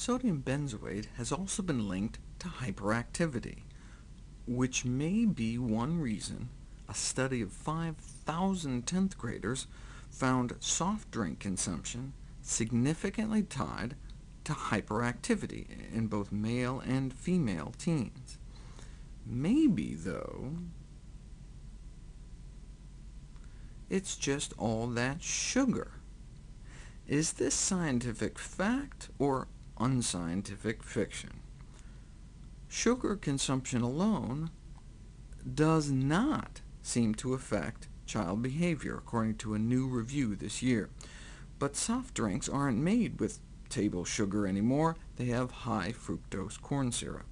Sodium benzoate has also been linked to hyperactivity, which may be one reason a study of 5,000 10th graders found soft drink consumption significantly tied to hyperactivity in both male and female teens. Maybe, though, it's just all that sugar. Is this scientific fact or unscientific fiction? Sugar consumption alone does not seem to affect child behavior, according to a new review this year. But soft drinks aren't made with table sugar anymore, they have high fructose corn syrup.